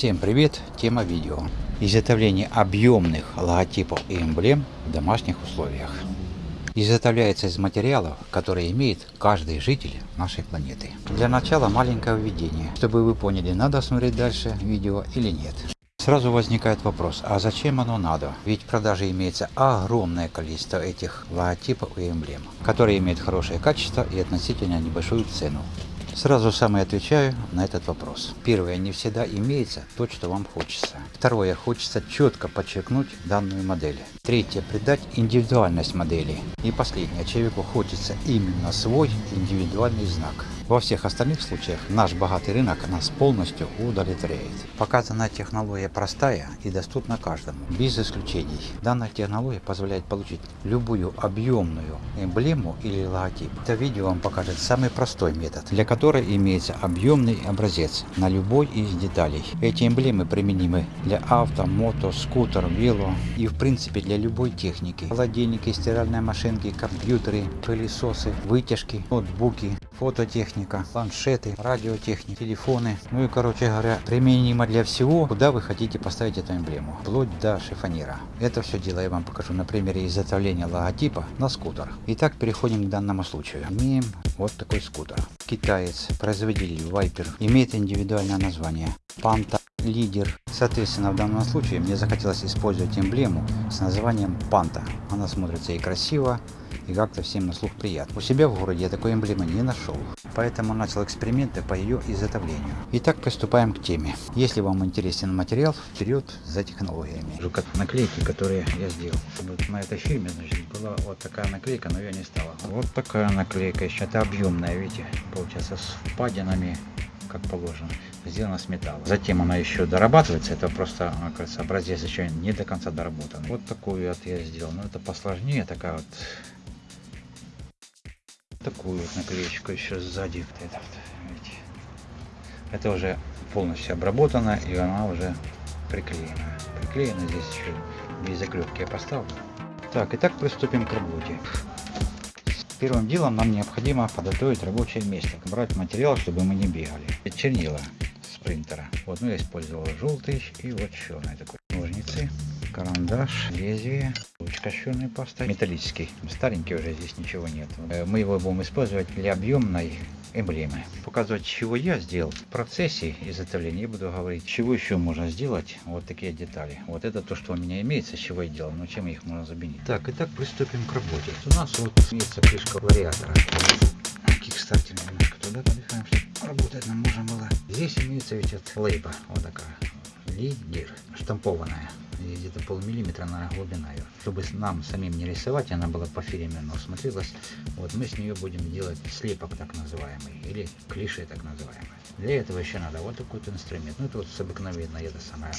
Всем привет! Тема видео. Изготовление объемных логотипов и эмблем в домашних условиях. Изготовляется из материалов, которые имеет каждый житель нашей планеты. Для начала маленькое введение, чтобы вы поняли, надо смотреть дальше видео или нет. Сразу возникает вопрос, а зачем оно надо? Ведь в продаже имеется огромное количество этих логотипов и эмблем, которые имеют хорошее качество и относительно небольшую цену. Сразу сам и отвечаю на этот вопрос. Первое, не всегда имеется то, что вам хочется. Второе, хочется четко подчеркнуть данную модель. Третье, придать индивидуальность модели. И последнее, человеку хочется именно свой индивидуальный знак. Во всех остальных случаях наш богатый рынок нас полностью удовлетворяет. Показанная технология простая и доступна каждому, без исключений. Данная технология позволяет получить любую объемную эмблему или логотип. Это видео вам покажет самый простой метод, для которой имеется объемный образец на любой из деталей. Эти эмблемы применимы для авто, мото, скутер, вело и в принципе для любой техники. Холодильники, стиральные машинки, компьютеры, пылесосы, вытяжки, ноутбуки, фототехника, планшеты, радиотехника, телефоны. Ну и, короче говоря, применимо для всего, куда вы хотите поставить эту эмблему, вплоть до шифонера. Это все дело я вам покажу на примере изготовления логотипа на скутер. Итак, переходим к данному случаю. Имеем вот такой скутер. Китаец, производитель Viper, имеет индивидуальное название. Panta лидер. Соответственно, в данном случае мне захотелось использовать эмблему с названием Панта. Она смотрится и красиво, и как-то всем на слух приятно. У себя в городе я такой эмблемы не нашел, поэтому начал эксперименты по ее изготовлению. Итак, приступаем к теме. Если вам интересен материал, вперед за технологиями. Как наклейки, которые я сделал. Вот на этой фирме, значит, была вот такая наклейка, но я не стала. Вот такая наклейка еще. Это объемная, видите, получается с впадинами как положено, сделано с металла. Затем она еще дорабатывается, это просто, кажется, образец еще не до конца доработан. Вот такую вот я сделал, но это посложнее, такая вот такую наклеечку еще сзади. Вот это, вот, видите. это уже полностью обработано и она уже приклеена. Приклеена здесь еще без заклепки я поставлю. Так, итак приступим к работе. Первым делом нам необходимо подготовить рабочее место, брать материал, чтобы мы не бегали. Чернила с принтера. Вот, ну я использовал желтый и вот черный такой. Ножницы, карандаш, лезвие, ручка черной пастой, металлический. Старенький уже здесь ничего нет. Э, мы его будем использовать для объемной эмблемы. Показывать, чего я сделал в процессе изготовления. Я буду говорить, чего еще можно сделать. Вот такие детали. Вот это то, что у меня имеется, чего я делал. Но чем их можно заменить. Так, итак, приступим к работе. У нас вот имеется крышка вариатора. Кикстартер немножко туда подвигаем, чтобы работать нам можно было. Здесь имеется ведь лейба. Вот такая. Лидер. Штампованная где-то полмиллиметра на глубина ее. Чтобы нам самим не рисовать, она была по фирме, но смотрелась. Вот мы с нее будем делать слепок так называемый, или клише так называемый. Для этого еще надо вот такой вот инструмент. Ну это вот с обыкновенной, это самая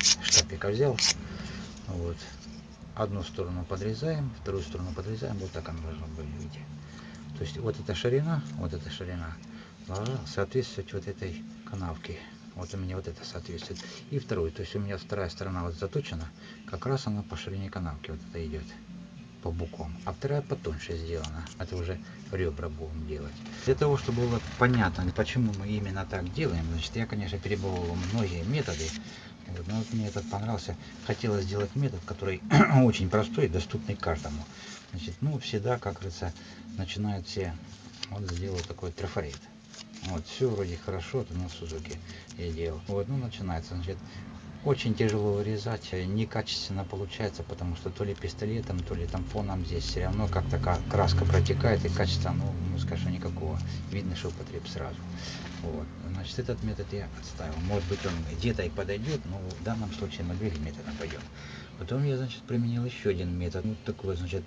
штапика взял. Вот. Одну сторону подрезаем, вторую сторону подрезаем, вот так она должна быть, видите. То есть вот эта ширина, вот эта ширина должна соответствовать вот этой канавке вот у меня вот это соответствует. И второй, то есть у меня вторая сторона вот заточена, как раз она по ширине канавки вот это идет по буквам. А вторая потоньше сделана. Это уже ребра будем делать. Для того, чтобы было понятно, почему мы именно так делаем, значит, я, конечно, перебовал многие методы. Но вот мне этот понравился. Хотелось сделать метод, который очень простой и доступный каждому. Значит, ну, всегда, как говорится, начинают все, вот сделал такой трафарет. Вот, все вроде хорошо, это на Сузуки я делал. Вот, ну, начинается, значит, очень тяжело вырезать, э, некачественно получается, потому что то ли пистолетом, то ли тампоном здесь все равно как такая краска протекает, и качества, ну, ну скажем, никакого. Видно, что употреб сразу. Вот. Значит, этот метод я отставил. Может быть, он где-то и подойдет, но в данном случае мы другим методом пойдем. Потом я, значит, применил еще один метод. Ну, такой, значит,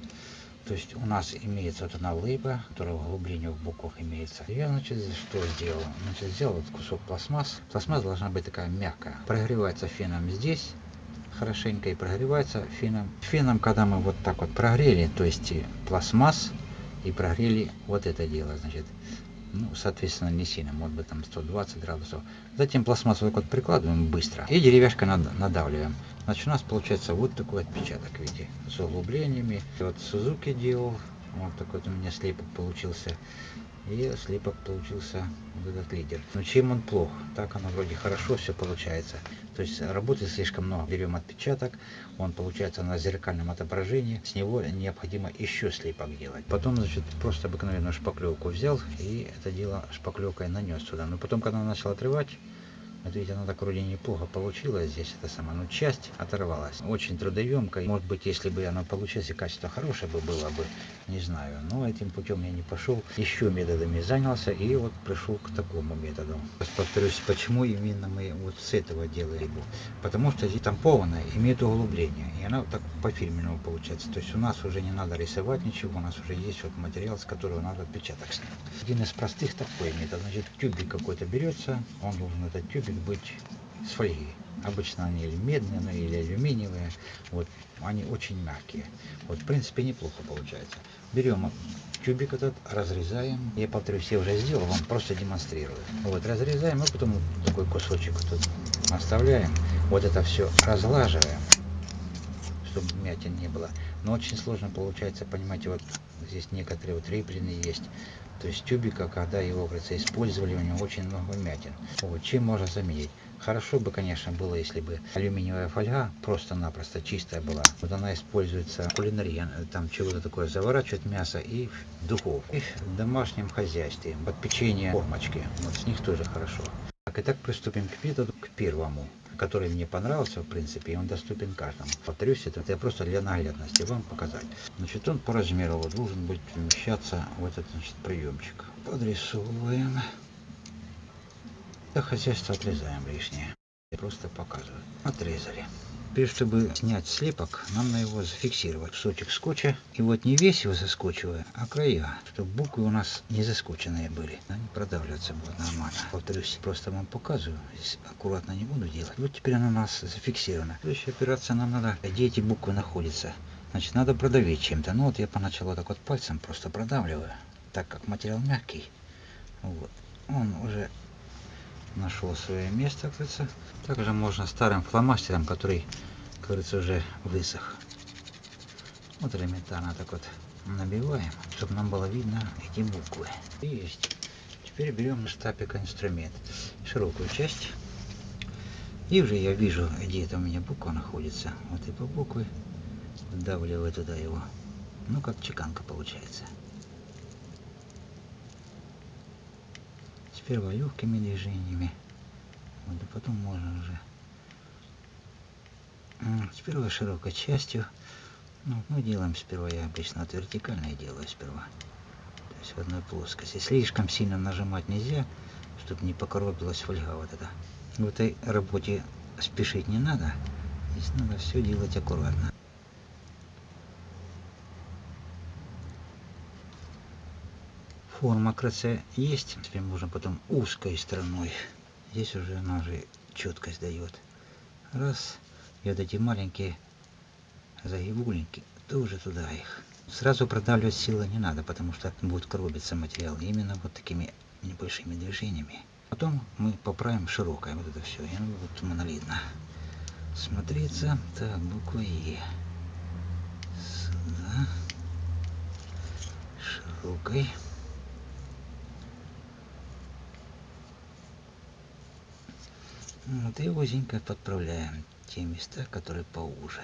то есть у нас имеется вот одна лыба, которая в глубине в боках имеется. Я, значит, что сделал? Значит, взял вот кусок пластмасс. Пластмасса должна быть такая мягкая. Прогревается феном здесь хорошенько и прогревается феном. Феном, когда мы вот так вот прогрели, то есть пластмасс и прогрели вот это дело, значит, ну, соответственно, не сильно, может быть, там 120 градусов. Затем пластмассу так вот прикладываем быстро и деревяшкой надавливаем. Значит, у нас получается вот такой отпечаток, видите, с углублениями. Вот Сузуки делал, вот такой вот у меня слепок получился. И слепок получился вот этот лидер. Но чем он плох? Так оно вроде хорошо все получается. То есть работы слишком много. Берем отпечаток, он получается на зеркальном отображении. С него необходимо еще слепок делать. Потом, значит, просто обыкновенную шпаклевку взял и это дело шпаклевкой нанес сюда. Но потом, когда начал отрывать, вот видите, оно так вроде неплохо получилось здесь, это самое, но часть оторвалась. Очень трудоемко. Может быть, если бы оно получилось и качество хорошее бы было бы, не знаю. Но этим путем я не пошел. Еще методами занялся и вот пришел к такому методу. Повторюсь, почему именно мы вот с этого делаем его. Потому что здесь тампованная имеет углубление. И она так по фирменному получается. То есть у нас уже не надо рисовать ничего. У нас уже есть вот материал, с которого надо отпечаток снять. Один из простых такой метод. Значит, тюбик какой-то берется. Он должен этот тюбик быть с фольги. Обычно они или медные, ну, или алюминиевые. Вот, они очень мягкие. Вот, в принципе, неплохо получается. Берем тюбик этот, разрезаем. Я повторюсь, я уже сделал, вам просто демонстрирую. Вот, разрезаем, и потом такой кусочек тут оставляем. Вот это все разлаживаем, чтобы мятин не было. Но очень сложно получается, понимаете, вот здесь некоторые вот ребрины есть. То есть тюбика, когда его, говорится, использовали, у него очень много вмятин. Вот, чем можно заменить? Хорошо бы, конечно, было, если бы алюминиевая фольга просто-напросто чистая была. Вот она используется в кулинарии, там чего-то такое заворачивает мясо и в духовку. И в домашнем хозяйстве, под печенье формочки, вот с них тоже хорошо. Так, итак, приступим к методу, к первому который мне понравился, в принципе, и он доступен каждому. Повторюсь, это я просто для наглядности вам показать. Значит, он по размеру вот, должен быть вмещаться в этот значит, приемчик. Подрисовываем. Хозяйство отрезаем лишнее. Я просто показываю. Отрезали. Теперь, чтобы снять слепок, нам надо его зафиксировать. Кусочек скотча. И вот не весь его заскочиваю, а края. Чтобы буквы у нас не заскоченные были. Они продавливаться будут нормально. Повторюсь, просто вам показываю. Здесь аккуратно не буду делать. Вот теперь она у нас зафиксирована. Следующая операция нам надо, где эти буквы находятся. Значит, надо продавить чем-то. Ну вот я поначалу так вот пальцем просто продавливаю. Так как материал мягкий. Вот. Он уже нашел свое место, кажется. Также можно старым фломастером, который, кажется, уже высох. Вот элементарно так вот набиваем, чтобы нам было видно эти буквы. Есть. Теперь берем на штапик инструмент, широкую часть. И уже я вижу, где это у меня буква находится. Вот и по букве вдавливаю туда его. Ну, как чеканка получается. Сперва легкими движениями. Вот, а потом можно уже сперва широкой частью. Ну, мы делаем сперва, я обычно от вертикальной делаю сперва. То есть в одной плоскости. Слишком сильно нажимать нельзя, чтобы не покоробилась фольга вот эта. В этой работе спешить не надо. Здесь надо все делать аккуратно. Форма крыса есть. Теперь можно потом узкой стороной. Здесь уже она уже четкость дает. Раз. И вот эти маленькие загибульники тоже туда их. Сразу продавливать силы не надо, потому что будет коробиться материал. Именно вот такими небольшими движениями. Потом мы поправим широкое вот это все. И оно будет монолитно смотреться. Так, буква Е. Сюда. Широкой. Вот и узенько подправляем те места, которые поуже.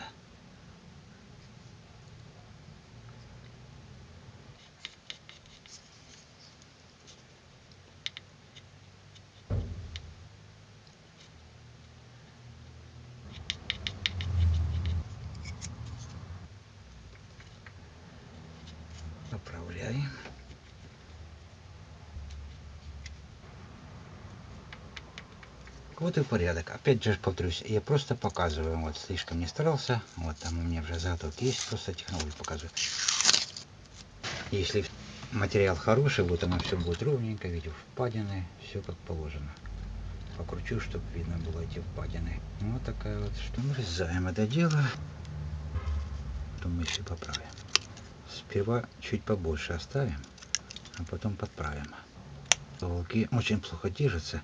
Поправляем. Вот и порядок. Опять же повторюсь, я просто показываю. Вот слишком не старался. Вот там у меня уже заготовки есть. Просто технологию показываю. Если материал хороший, вот оно все будет ровненько. Видите, впадины. Все как положено. Покручу, чтобы видно было эти впадины. Вот такая вот. Что мы резаем это дело. Потом мы все поправим. Сперва чуть побольше оставим, а потом подправим. Волки очень плохо держатся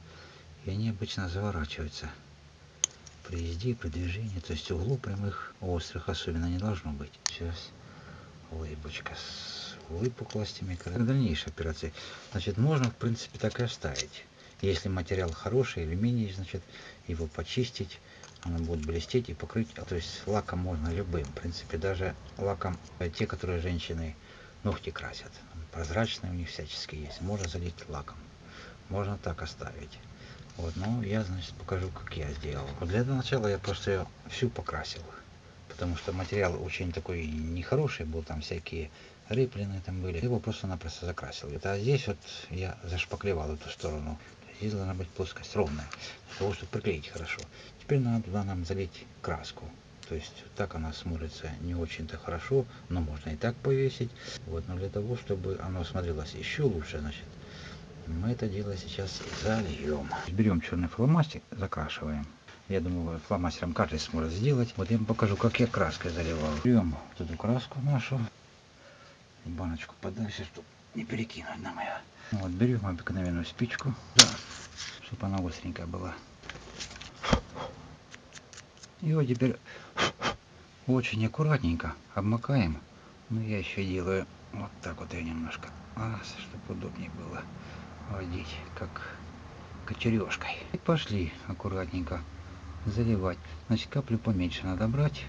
и они обычно заворачиваются при езде, при движении, то есть углу прямых, острых особенно не должно быть. Сейчас лыбочка выпуклостями. Как дальнейшие операции. Значит, можно, в принципе, так и оставить. Если материал хороший, алюминий, значит, его почистить, оно будет блестеть и покрыть. То есть лаком можно любым. В принципе, даже лаком э, те, которые женщины ногти красят. Прозрачные у них всяческие есть. Можно залить лаком. Можно так оставить. Вот, ну, я, значит, покажу, как я сделал. Вот для начала я просто ее всю покрасил. Потому что материал очень такой нехороший был, там всякие рыплины там были. Его просто-напросто закрасил. А здесь вот я зашпаклевал эту сторону. Здесь должна быть плоскость ровная, для того, чтобы приклеить хорошо. Теперь надо туда нам залить краску. То есть так она смотрится не очень-то хорошо, но можно и так повесить. Вот, но для того, чтобы оно смотрелось еще лучше, значит, мы это дело сейчас зальем. Берем черный фломастер, закрашиваем. Я думаю, фломастером каждый сможет сделать. Вот я вам покажу, как я краской заливал. Берем вот эту краску нашу, баночку подальше, чтобы не перекинуть на мою. Вот берем обыкновенную спичку, да, чтобы она остренькая была. И вот теперь очень аккуратненько обмакаем. Но я еще делаю вот так вот я немножко, чтобы удобнее было водить, как кочережкой. И пошли аккуратненько заливать. Значит, каплю поменьше надо брать,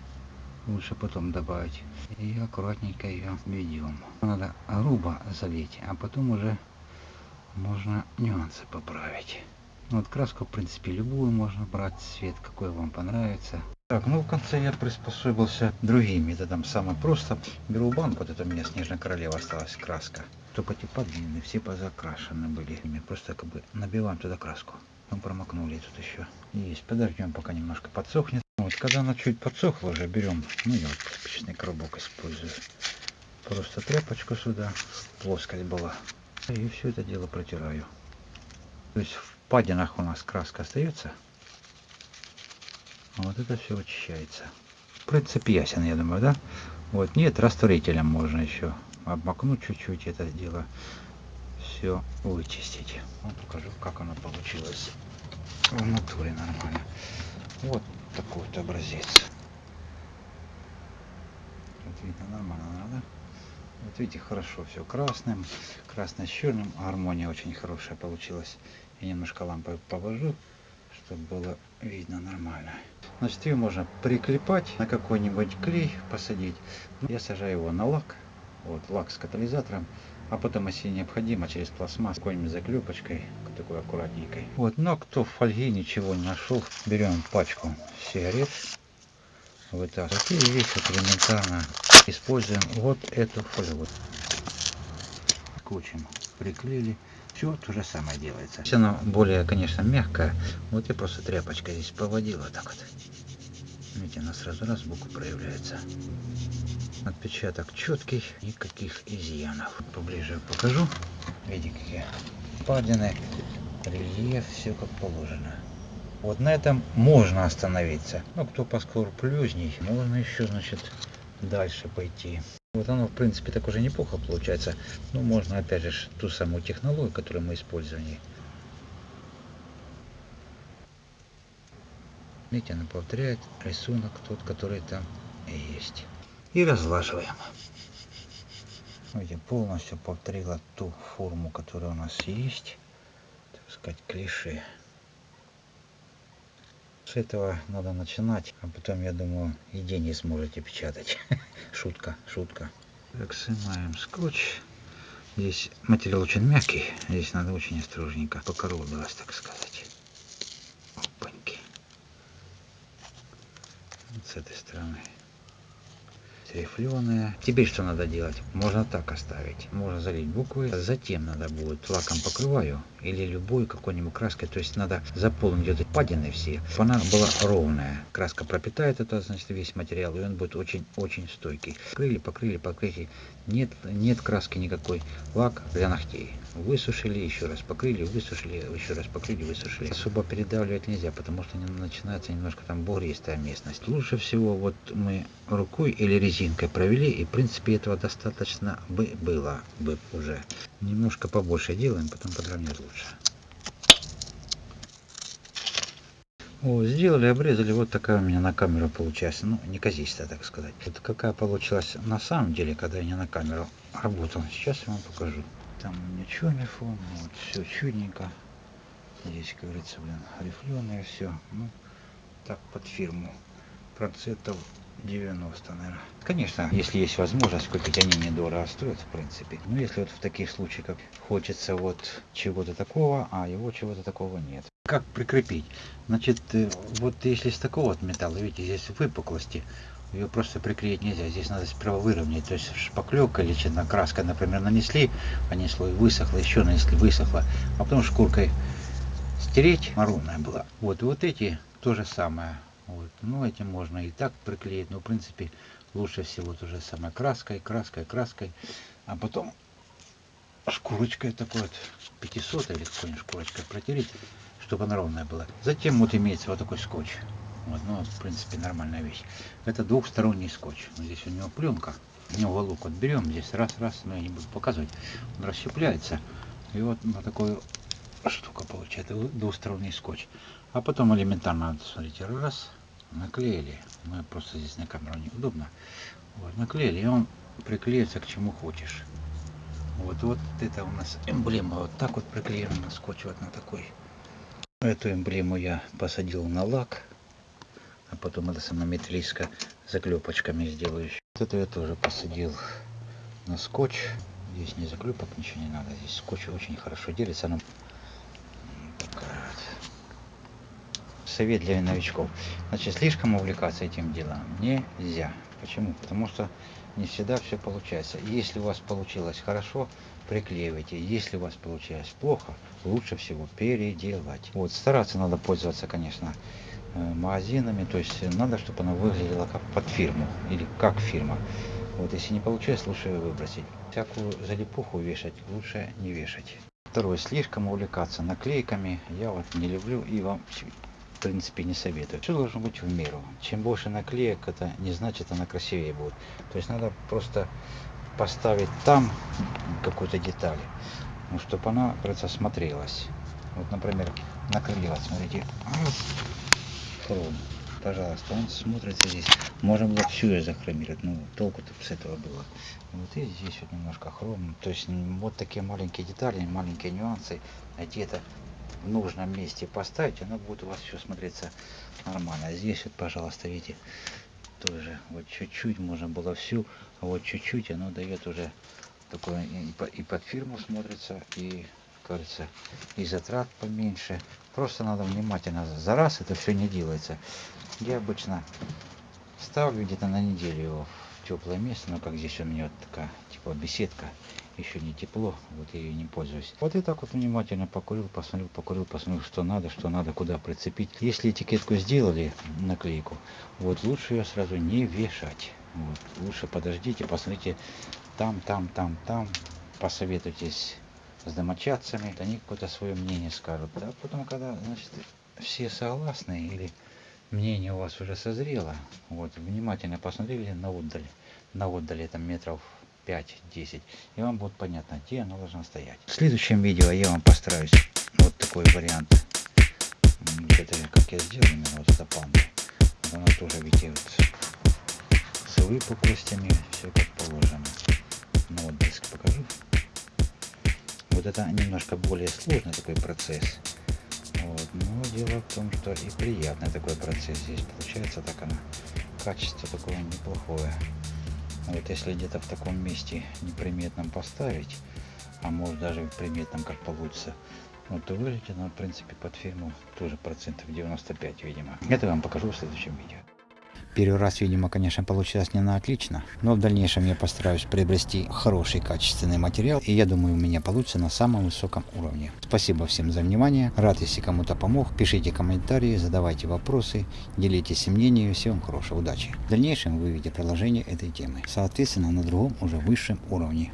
лучше потом добавить. И аккуратненько ее ведем. Надо грубо залить, а потом уже можно нюансы поправить. Вот краску, в принципе, любую можно брать, цвет какой вам понравится. Так, ну в конце я приспособился другим методом. Самое просто. Беру банку, вот это у меня снежная королева осталась краска. Только эти подвины все позакрашены были. Просто как бы набиваем туда краску. Мы промокнули тут еще. Есть. Подождем, пока немножко подсохнет. Вот, когда она чуть подсохла уже, берем, ну я вот спичечный коробок использую. Просто тряпочку сюда, плоскость была. И все это дело протираю. То есть в падинах у нас краска остается. Вот это все очищается. Принцип ясен, я думаю, да? Вот, нет, растворителем можно еще обмакнуть чуть-чуть это дело. Все вычистить. Вот покажу, как оно получилось в натуре нормально. Вот такой вот образец. Вот видно, нормально надо. Вот видите, хорошо все красным, красный с черным. Гармония очень хорошая получилась. Я немножко лампой повожу, чтобы было видно нормально. Значит, ее можно приклепать на какой-нибудь клей, посадить. Я сажаю его на лак, вот лак с катализатором, а потом, если необходимо, через пластмасс какой-нибудь заклепочкой, такой аккуратненькой. Вот, но кто в фольге ничего не нашел, берем пачку сигарет, вытаскиваем. И вот элементарно используем вот эту фольгу. Скотчем приклеили. Все то же самое делается. Все она более, конечно, мягкая. Вот я просто тряпочкой здесь поводила так вот. Видите, она сразу раз сбоку проявляется. Отпечаток четкий, никаких изъянов. Поближе покажу. Видите, какие падины, рельеф, все как положено. Вот на этом можно остановиться. Но кто поскорплюзней, можно еще, значит, дальше пойти. Вот оно, в принципе, так уже неплохо получается. Но можно, опять же, ту самую технологию, которую мы использовали. Видите, она повторяет рисунок тот, который там есть. И разлаживаем. Видите, полностью повторила ту форму, которая у нас есть. Так сказать, клише. С этого надо начинать, а потом, я думаю, и деньги сможете печатать. шутка, шутка. Так, снимаем скотч. Здесь материал очень мягкий, здесь надо очень осторожненько покоробилось, так сказать. Опаньки. Вот с этой стороны рифленые. Теперь что надо делать? Можно так оставить. Можно залить буквы. Затем надо будет лаком покрываю или любой какой-нибудь краской. То есть надо заполнить эти падины все, чтобы была ровная. Краска пропитает это, значит, весь материал, и он будет очень-очень стойкий. Покрыли, покрыли, покрыли. Нет, нет краски никакой. Лак для ногтей. Высушили, еще раз покрыли, высушили, еще раз покрыли, высушили. Особо передавливать нельзя, потому что начинается немножко там бугристая местность. Лучше всего вот мы рукой или резинкой провели, и в принципе этого достаточно бы было бы уже. Немножко побольше делаем, потом подровнять лучше. О, сделали, обрезали, вот такая у меня на камеру получается, ну, неказистая, так сказать. Вот какая получилась на самом деле, когда я не на камеру работал. Сейчас я вам покажу. Там у меня черный фон, вот, все чудненько. Здесь, как говорится, блин, рифленое все. Ну, так, под фирму. Процентов 90, наверное. Конечно, если есть возможность купить, они недорого стоят, в принципе. Но если вот в таких случаях, хочется вот чего-то такого, а его чего-то такого нет. Как прикрепить? Значит, э, вот если с такого вот металла, видите, здесь выпуклости, ее просто приклеить нельзя. Здесь надо сперва выровнять. То есть шпаклевка или краска, например, нанесли, они слой высохло, еще нанесли, высохло, а потом шкуркой стереть, маронная была. Вот, вот эти то же самое. Вот. Ну, этим можно и так приклеить, но в принципе лучше всего то же самое краской, краской, краской. А потом шкурочкой такой вот 500 или какой-нибудь шкурочкой протереть, чтобы она ровная была. Затем вот имеется вот такой скотч. Вот, ну, в принципе, нормальная вещь. Это двухсторонний скотч. Здесь у него пленка. У него уголок вот берем, здесь раз-раз, но я не буду показывать. Он расщепляется. И вот на такую штука получается, двухсторонний скотч. А потом элементарно, смотрите, раз, наклеили. Ну, просто здесь на камеру неудобно. Вот, наклеили, и он приклеится к чему хочешь. Вот, вот это у нас эмблема. Вот так вот приклеена на скотч вот на такой. Эту эмблему я посадил на лак. А потом это сама металлическая заклепочками сделаю. Вот эту я тоже посадил на скотч. Здесь не заклепок, ничего не надо. Здесь скотч очень хорошо делится. Она совет для новичков. Значит, слишком увлекаться этим делом нельзя. Почему? Потому что не всегда все получается. Если у вас получилось хорошо, приклеивайте. Если у вас получилось плохо, лучше всего переделать. Вот, стараться надо пользоваться, конечно, э, магазинами. То есть надо, чтобы оно выглядело как под фирму или как фирма. Вот, если не получилось, лучше выбросить. Всякую залипуху вешать лучше не вешать. Второе, слишком увлекаться наклейками я вот не люблю и вам в принципе не советую. Все должно быть в меру. Чем больше наклеек, это не значит она красивее будет. То есть надо просто поставить там какую-то деталь, ну, чтобы она, кажется, смотрелась. Вот, например, накрылила, смотрите, хром, пожалуйста, он смотрится здесь. Можно было всю ее захромировать, ну, толку-то с этого было. Вот и здесь вот немножко хром, то есть вот такие маленькие детали, маленькие нюансы, где-то в нужном месте поставить, оно будет у вас все смотреться нормально. А здесь вот, пожалуйста, видите, тоже вот чуть-чуть можно было всю, а вот чуть-чуть оно дает уже такое и под фирму смотрится, и кажется, и затрат поменьше. Просто надо внимательно, за раз это все не делается. Я обычно ставлю где-то на неделю его в теплое место, но как здесь у меня вот такая типа беседка, еще не тепло, вот я ее не пользуюсь. Вот и так вот внимательно покурил, посмотрел, покурил, посмотрел, что надо, что надо, куда прицепить. Если этикетку сделали, наклейку, вот лучше ее сразу не вешать. Вот, лучше подождите, посмотрите там, там, там, там, посоветуйтесь с домочадцами, они какое-то свое мнение скажут. Да, потом, когда, значит, все согласны или мнение у вас уже созрело, вот, внимательно посмотрели на отдаль, на отдаль там метров 5-10 и вам будет понятно где она должна стоять. В следующем видео я вам постараюсь вот такой вариант. Это как я сделал именно вот эта панда она тоже видите вот с выпуклостями все как положено. Ну вот диск покажу. Вот это немножко более сложный такой процесс. Вот. но дело в том что и приятный такой процесс здесь получается так она качество такое неплохое вот если где-то в таком месте неприметном поставить, а может даже в приметном как получится, вот то выглядит она в принципе под фирму тоже процентов 95 видимо. Это я вам покажу в следующем видео. Первый раз, видимо, конечно, получилось не на отлично, но в дальнейшем я постараюсь приобрести хороший качественный материал, и я думаю, у меня получится на самом высоком уровне. Спасибо всем за внимание, рад, если кому-то помог, пишите комментарии, задавайте вопросы, делитесь мнением, всем хорошего, удачи. В дальнейшем вы увидите продолжение этой темы, соответственно, на другом уже высшем уровне.